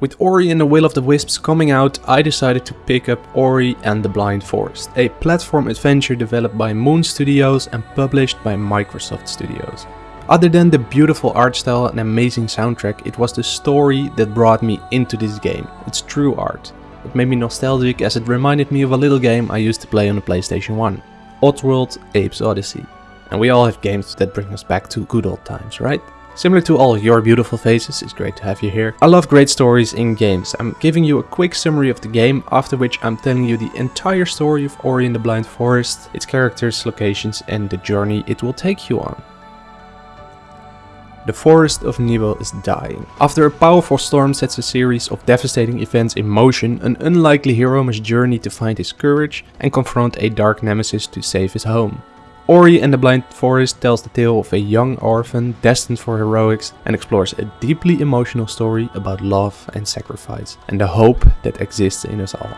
With Ori and the Will of the Wisps coming out, I decided to pick up Ori and the Blind Forest, a platform adventure developed by Moon Studios and published by Microsoft Studios. Other than the beautiful art style and amazing soundtrack, it was the story that brought me into this game. It's true art. It made me nostalgic as it reminded me of a little game I used to play on the PlayStation 1. Oddworld Abe's Oddysee. And we all have games that bring us back to good old times, right? Similar to all your beautiful faces, it's great to have you here. I love great stories in games. I'm giving you a quick summary of the game, after which I'm telling you the entire story of Ori and the Blind Forest, its characters, locations and the journey it will take you on. The forest of Nibel is dying. After a powerful storm sets a series of devastating events in motion, an unlikely hero must journey to find his courage and confront a dark nemesis to save his home. Ori and the Blind Forest tells the tale of a young orphan destined for heroics and explores a deeply emotional story about love and sacrifice and the hope that exists in us all.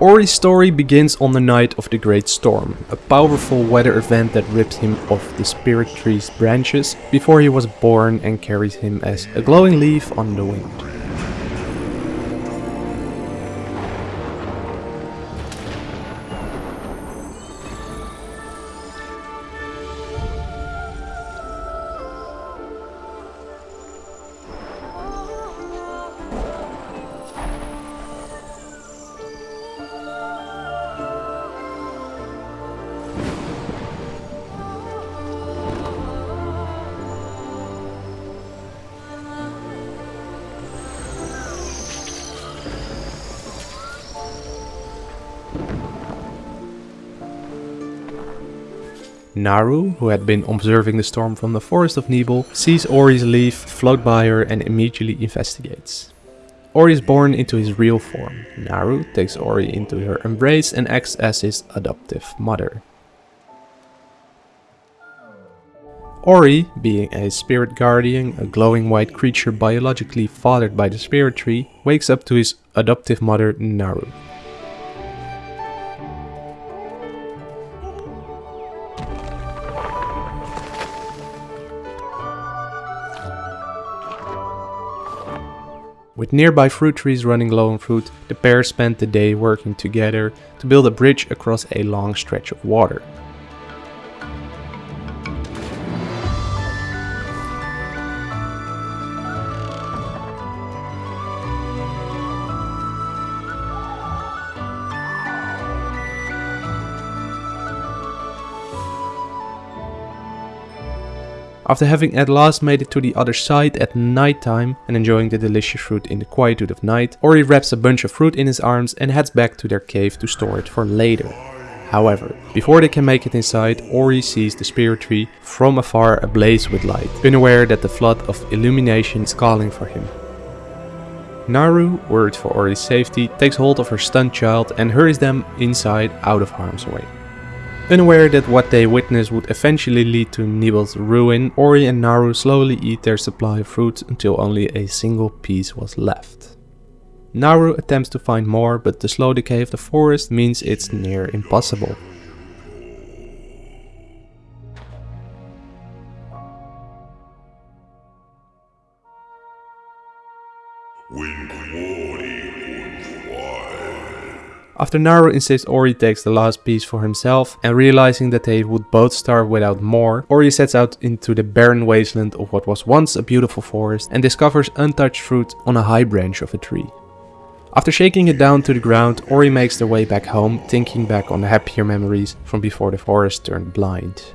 Ori's story begins on the night of the Great Storm, a powerful weather event that ripped him off the spirit tree's branches before he was born and carried him as a glowing leaf on the wind. Naru, who had been observing the storm from the forest of Nibel, sees Ori's leaf float by her and immediately investigates. Ori is born into his real form. Naru takes Ori into her embrace and acts as his adoptive mother. Ori, being a spirit guardian, a glowing white creature biologically fathered by the spirit tree, wakes up to his adoptive mother Naru. With nearby fruit trees running low on fruit, the pair spent the day working together to build a bridge across a long stretch of water. After having at last made it to the other side at night time and enjoying the delicious fruit in the quietude of night, Ori wraps a bunch of fruit in his arms and heads back to their cave to store it for later. However, before they can make it inside, Ori sees the spirit tree from afar ablaze with light, unaware that the flood of illumination is calling for him. Naru, worried for Ori's safety, takes hold of her stunned child and hurries them inside out of harm's way. Unaware that what they witness would eventually lead to Nibel's ruin, Ori and Naru slowly eat their supply of fruit until only a single piece was left. Naru attempts to find more, but the slow decay of the forest means it's near impossible. After Naru insists Ori takes the last piece for himself and realizing that they would both starve without more, Ori sets out into the barren wasteland of what was once a beautiful forest and discovers untouched fruit on a high branch of a tree. After shaking it down to the ground, Ori makes their way back home, thinking back on the happier memories from before the forest turned blind.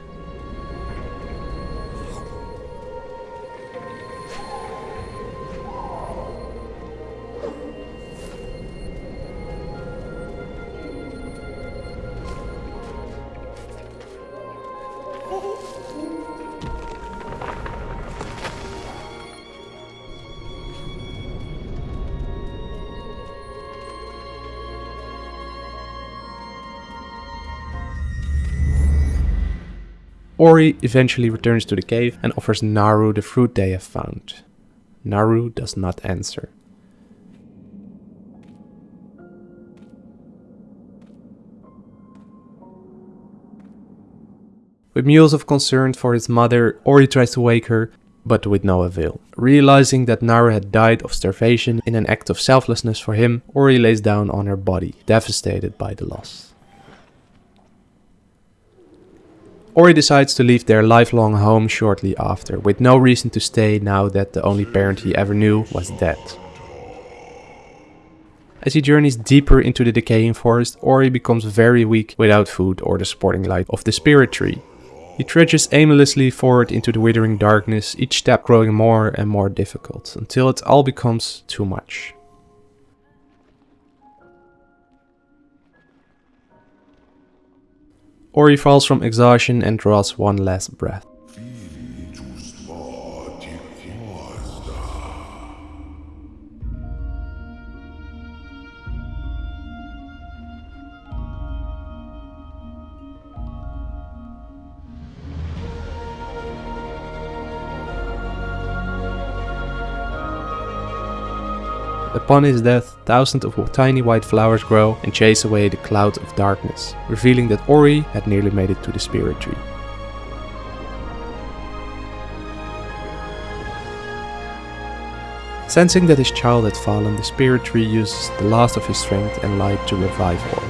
Ori eventually returns to the cave and offers Naru the fruit they have found. Naru does not answer. With meals of concern for his mother, Ori tries to wake her, but with no avail. Realizing that Naru had died of starvation in an act of selflessness for him, Ori lays down on her body, devastated by the loss. Ori decides to leave their lifelong home shortly after, with no reason to stay now that the only parent he ever knew was dead. As he journeys deeper into the decaying forest, Ori becomes very weak without food or the supporting light of the spirit tree. He trudges aimlessly forward into the withering darkness, each step growing more and more difficult, until it all becomes too much. Ori falls from exhaustion and draws one last breath. Upon his death, thousands of tiny white flowers grow and chase away the cloud of darkness, revealing that Ori had nearly made it to the spirit tree. Sensing that his child had fallen, the spirit tree uses the last of his strength and light to revive Ori.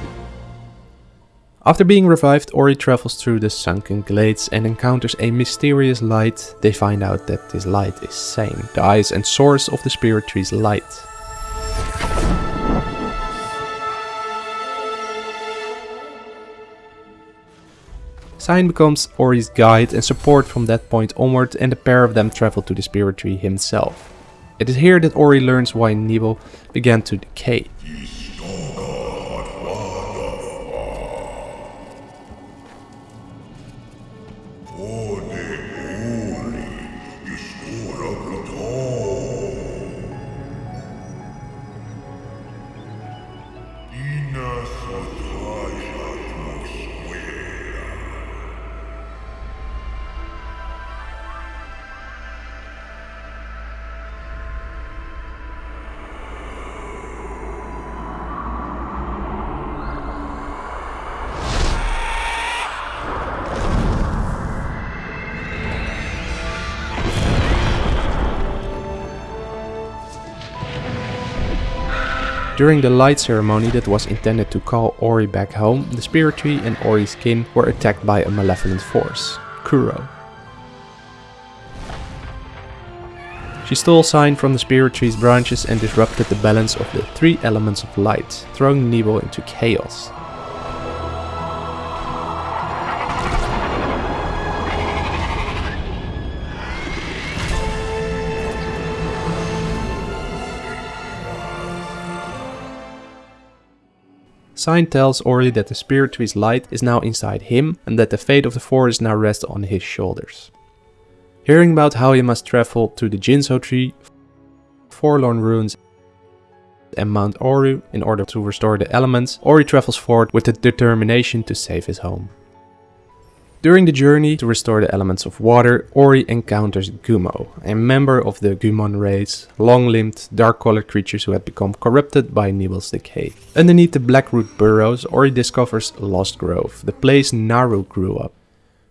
After being revived, Ori travels through the sunken glades and encounters a mysterious light. They find out that this light is Sein, the eyes and source of the spirit tree's light. Sein becomes Ori's guide and support from that point onward and the pair of them travel to the spirit tree himself. It is here that Ori learns why Nibel began to decay. During the light ceremony that was intended to call Ori back home, the spirit tree and Ori's kin were attacked by a malevolent force, Kuro. She stole Sein from the spirit tree's branches and disrupted the balance of the three elements of light, throwing Nibel into chaos. Sein tells Ori that the spirit tree's light is now inside him and that the fate of the forest now rests on his shoulders. Hearing about how he must travel to the Ginso tree, Forlorn Ruins and Mount Horu in order to restore the elements, Ori travels forward with the determination to save his home. During the journey to restore the elements of water, Ori encounters Gumo, a member of the Gumon race, long-limbed, dark-colored creatures who had become corrupted by Nibel's decay. Underneath the Blackroot burrows, Ori discovers Lost Grove, the place Naru grew up.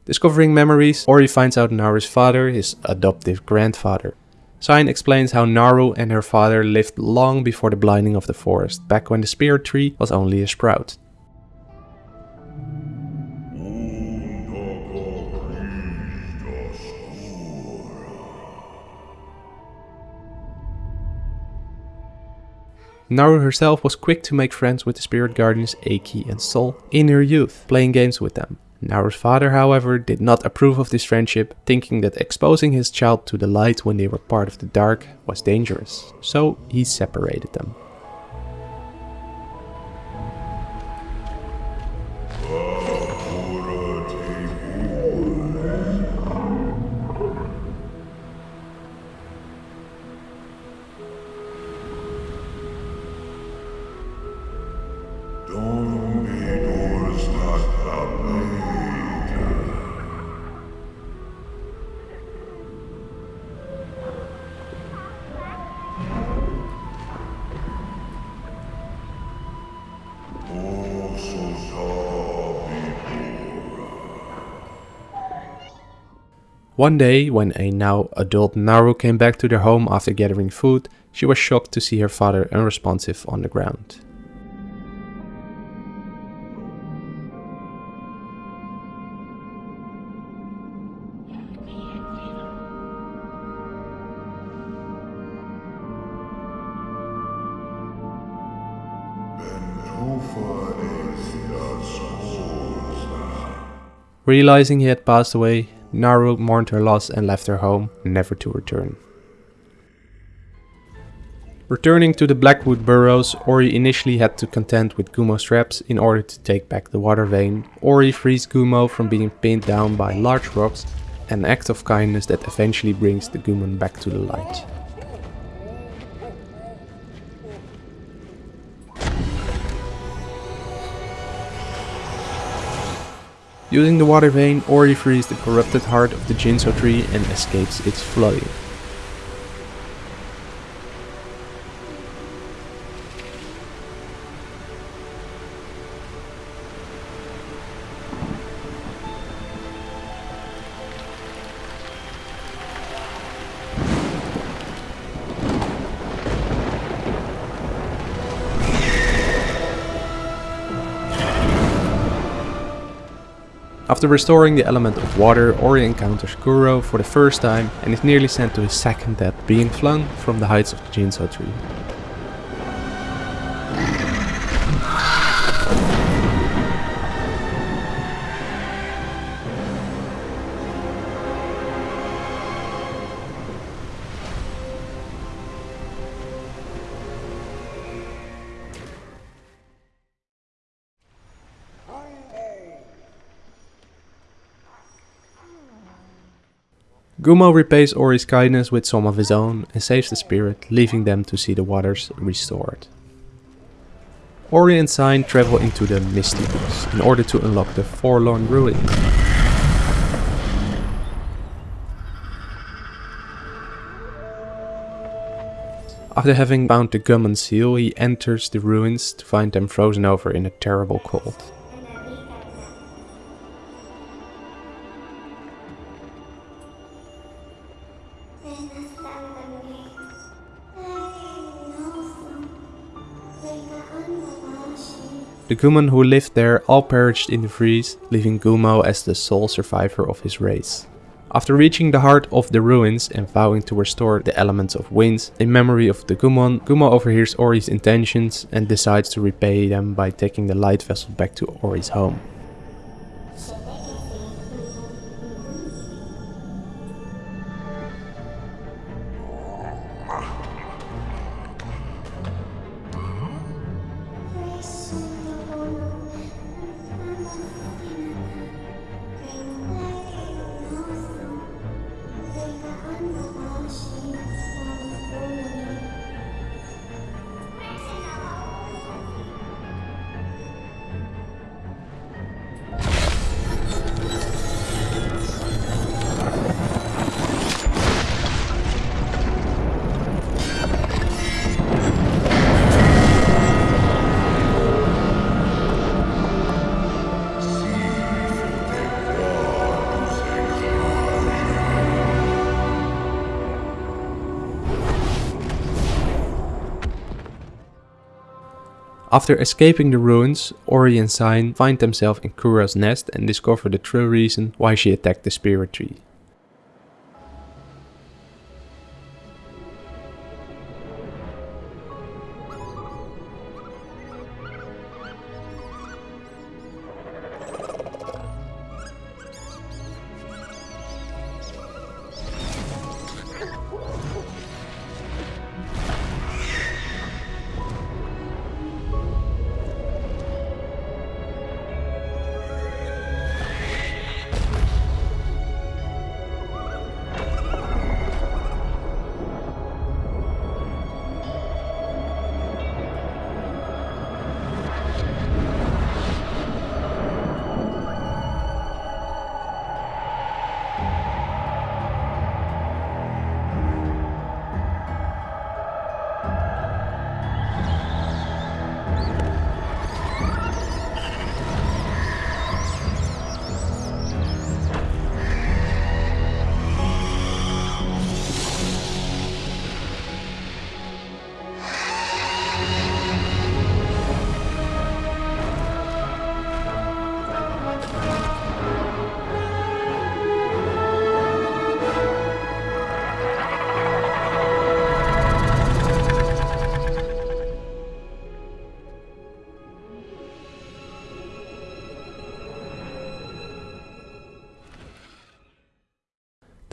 Discovering memories, Ori finds out Naru's father, his adoptive grandfather. Sein explains how Naru and her father lived long before the blinding of the forest, back when the spirit tree was only a sprout. Naru herself was quick to make friends with the spirit guardians Aki and Sol in her youth, playing games with them. Naru's father, however, did not approve of this friendship, thinking that exposing his child to the light when they were part of the dark was dangerous, so he separated them. One day, when a now adult Naru came back to their home after gathering food, she was shocked to see her father unresponsive on the ground. Realizing he had passed away, Naru mourned her loss and left her home, never to return. Returning to the Blackroot Burrows, Ori initially had to contend with Gumo's traps in order to take back the water vein. Ori frees Gumo from being pinned down by large rocks, an act of kindness that eventually brings the Gumon back to the light. Using the water vein, Ori frees the corrupted heart of the Ginso tree and escapes its flooding. After restoring the element of water, Ori encounters Kuro for the first time and is nearly sent to his second death, being flung from the heights of the Ginso tree. Gumo repays Ori's kindness with some of his own and saves the spirit, leaving them to see the waters restored. Ori and Sein travel into the Misty Woods in order to unlock the Forlorn Ruin. After having found the Gumon seal, he enters the ruins to find them frozen over in a terrible cold. The Gumon who lived there all perished in the freeze, leaving Gumo as the sole survivor of his race. After reaching the heart of the ruins and vowing to restore the elements of winds in memory of the Gumon, Gumo overhears Ori's intentions and decides to repay them by taking the light vessel back to Ori's home. After escaping the ruins, Ori and Sein find themselves in Kuro's nest and discover the true reason why she attacked the spirit tree.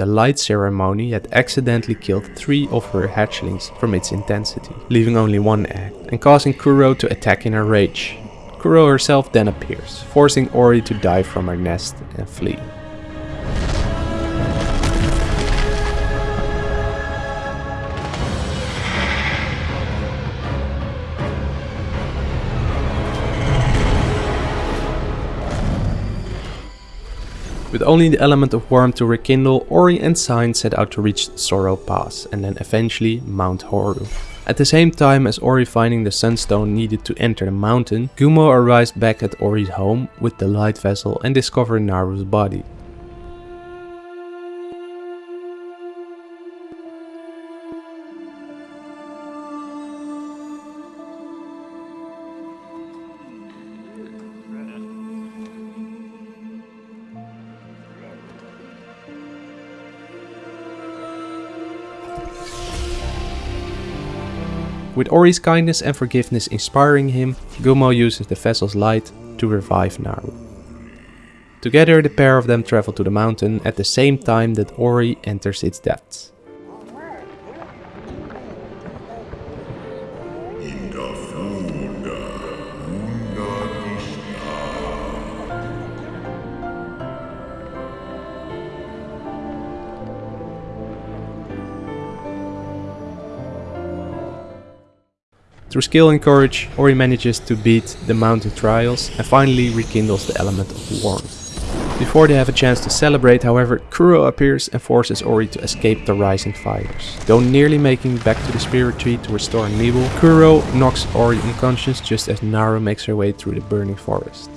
The light ceremony had accidentally killed three of her hatchlings from its intensity, leaving only one egg, and causing Kuro to attack in a rage. Kuro herself then appears, forcing Ori to dive from her nest and flee. With only the element of warmth to rekindle, Ori and Sein set out to reach Sorrow Pass and then eventually Mount Horu. At the same time as Ori finding the sunstone needed to enter the mountain, Gumo arrives back at Ori's home with the light vessel and discovers Naru's body. With Ori's kindness and forgiveness inspiring him, Gumo uses the vessel's light to revive Naru. Together the pair of them travel to the mountain at the same time that Ori enters its depths. Through skill and courage, Ori manages to beat the mountain trials and finally rekindles the element of warmth. Before they have a chance to celebrate, however, Kuro appears and forces Ori to escape the rising fires. Though nearly making back to the spirit tree to restore Nibel, Kuro knocks Ori unconscious just as Naru makes her way through the burning forest.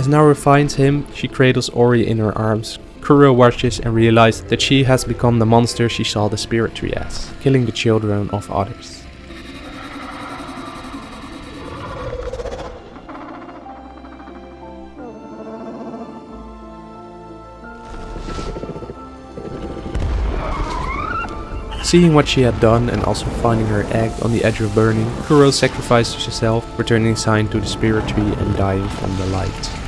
As Naru finds him, she cradles Ori in her arms. Kuro watches and realizes that she has become the monster she saw the spirit tree as, killing the children of others. Seeing what she had done and also finding her egg on the edge of burning, Kuro sacrifices herself, returning Sein to the spirit tree and dying from the light.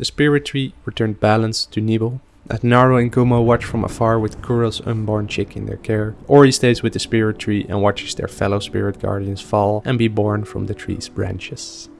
The spirit tree returned balance to Nibel. As Naru and Gumo watch from afar with Kuro's unborn chick in their care, Ori stays with the spirit tree and watches their fellow spirit guardians fall and be born from the tree's branches.